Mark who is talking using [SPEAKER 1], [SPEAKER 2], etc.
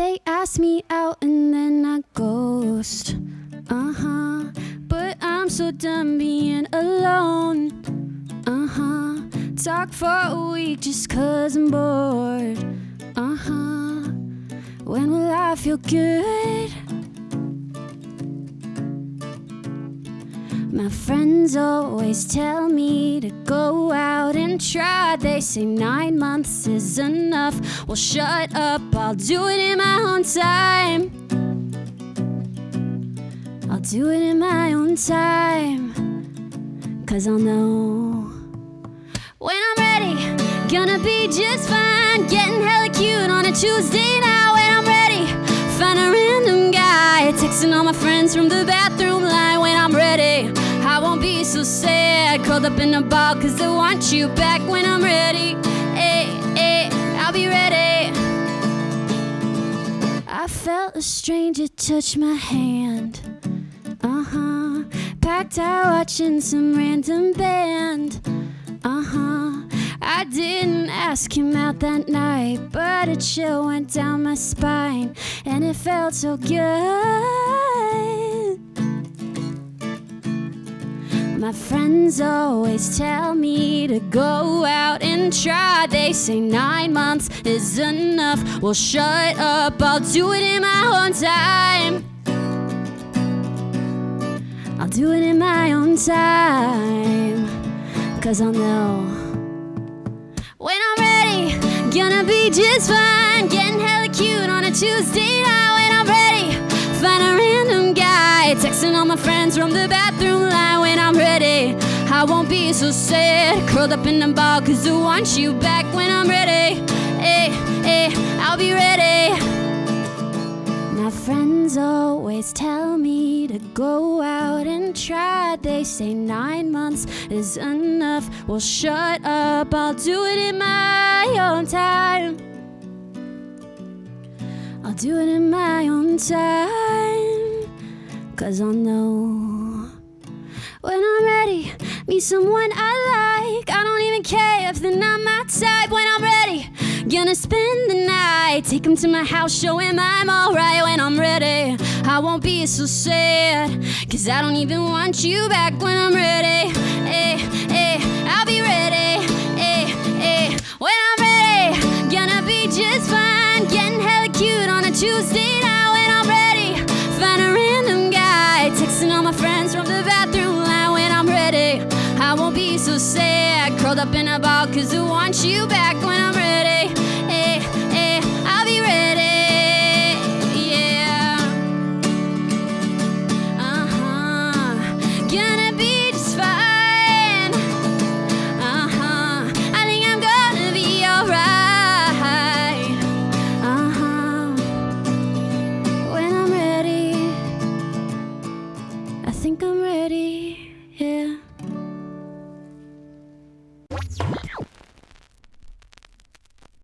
[SPEAKER 1] They ask me out and then I ghost. Uh huh. But I'm so done being alone. Uh huh. Talk for a week just cause I'm bored. Uh huh. When will I feel good? My friends always tell me to go out and try. They say nine months is enough. Well, shut up, I'll do it in my own time. I'll do it in my own time. Cause I'll know when I'm ready, gonna be just fine. Getting hella cute on a Tuesday night when I'm ready. Find a random guy, texting all my friends sad, curled up in a ball, cause I want you back when I'm ready. Hey, hey, I'll be ready. I felt a stranger touch my hand. Uh huh. Packed out watching some random band. Uh huh. I didn't ask him out that night, but a chill went down my spine, and it felt so good. My friends always tell me to go out and try. They say nine months is enough. Well, shut up, I'll do it in my own time. I'll do it in my own time. Cause I'll know when I'm ready, gonna be just fine. My friends from the bathroom line when I'm ready. I won't be so sad, curled up in a ball, cause I want you back when I'm ready. Hey, hey, I'll be ready. My friends always tell me to go out and try. They say nine months is enough. Well, shut up, I'll do it in my own time. I'll do it in my own time. Cause I'll know when I'm ready. Meet someone I like. I don't even care if they're not my type. When I'm ready, gonna spend the night. Take them to my house, show him I'm alright. When I'm ready, I won't be so sad. Cause I don't even want you back when I'm ready. Curled up in a ball, cause I want you back